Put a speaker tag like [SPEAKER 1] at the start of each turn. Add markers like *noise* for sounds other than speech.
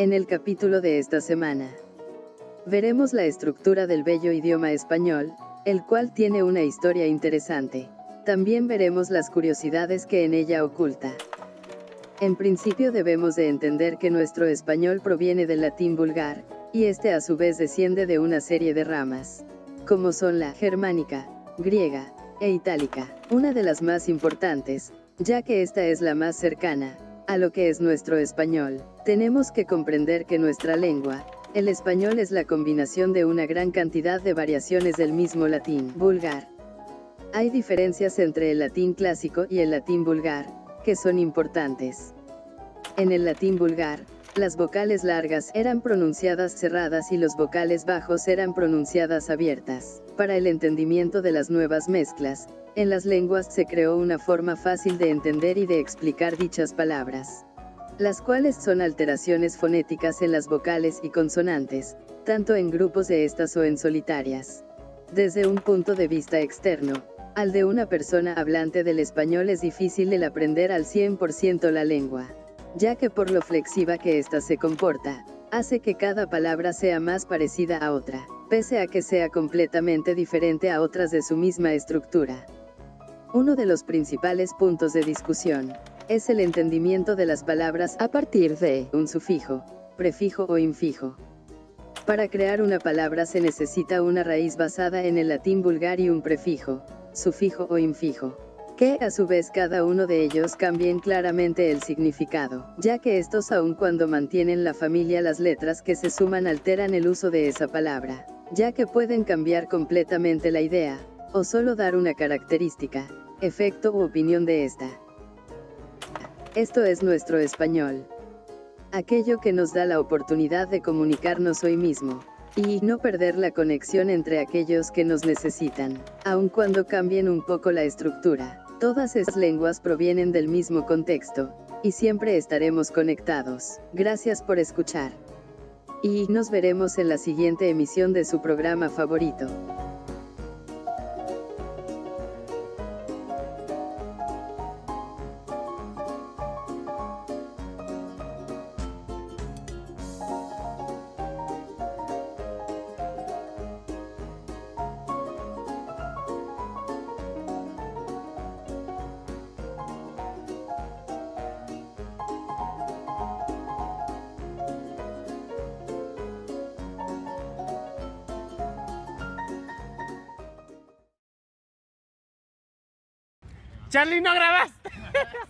[SPEAKER 1] En el capítulo de esta semana, veremos la estructura del bello idioma español, el cual tiene una historia interesante. También veremos las curiosidades que en ella oculta. En principio debemos de entender que nuestro español proviene del latín vulgar, y este a su vez desciende de una serie de ramas, como son la germánica, griega, e itálica, una de las más importantes, ya que esta es la más cercana, a lo que es nuestro español. Tenemos que comprender que nuestra lengua, el español es la combinación de una gran cantidad de variaciones del mismo latín vulgar. Hay diferencias entre el latín clásico y el latín vulgar, que son importantes. En el latín vulgar, las vocales largas eran pronunciadas cerradas y los vocales bajos eran pronunciadas abiertas. Para el entendimiento de las nuevas mezclas, en las lenguas se creó una forma fácil de entender y de explicar dichas palabras las cuales son alteraciones fonéticas en las vocales y consonantes, tanto en grupos de estas o en solitarias. Desde un punto de vista externo, al de una persona hablante del español es difícil el aprender al 100% la lengua, ya que por lo flexiva que ésta se comporta, hace que cada palabra sea más parecida a otra, pese a que sea completamente diferente a otras de su misma estructura. Uno de los principales puntos de discusión, es el entendimiento de las palabras a partir de un sufijo, prefijo o infijo. Para crear una palabra se necesita una raíz basada en el latín vulgar y un prefijo, sufijo o infijo, que a su vez cada uno de ellos cambien claramente el significado, ya que estos aun cuando mantienen la familia las letras que se suman alteran el uso de esa palabra, ya que pueden cambiar completamente la idea, o solo dar una característica, efecto u opinión de esta. Esto es nuestro español. Aquello que nos da la oportunidad de comunicarnos hoy mismo, y no perder la conexión entre aquellos que nos necesitan, aun cuando cambien un poco la estructura. Todas esas lenguas provienen del mismo contexto, y siempre estaremos conectados. Gracias por escuchar. Y nos veremos en la siguiente emisión de su programa favorito.
[SPEAKER 2] Charlie, no grabaste. *laughs*